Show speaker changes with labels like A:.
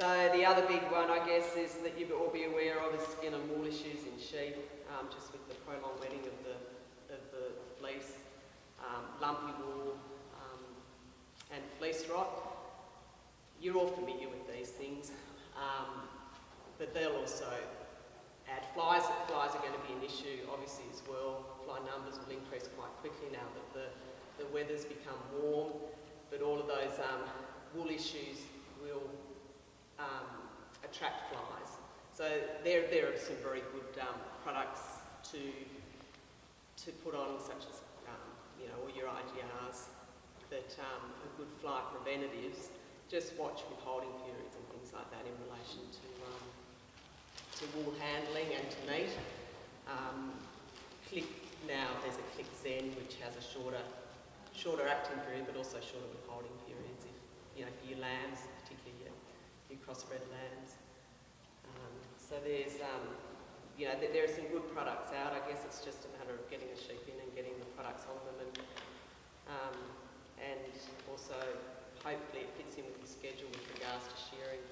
A: So the other big one, I guess, is that you'll all be aware of is skin and wool issues in sheep, um, just with the prolonged wetting of the, of the fleece, um, lumpy wool, um, and fleece rot. You're all familiar with these things, um, but they'll also add flies. Flies are going to be an issue, obviously, as well. Fly numbers will increase quite quickly now that the, the weather's become warm, but all of those um, wool issues attract flies. So there, there are some very good um, products to, to put on, such as um, you know, all your IGRs that um, are good fly preventatives. Just watch withholding periods and things like that in relation to, um, to wool handling and to meat. Um, click now, there's a Click Zen which has a shorter, shorter acting period but also shorter withholding periods if, you know, for your lambs, particularly your, your crossbred lambs. There's, um, you know, there, there are some good products out. I guess it's just a matter of getting the sheep in and getting the products on them and, um, and also hopefully it fits in with your schedule with regards to shearing.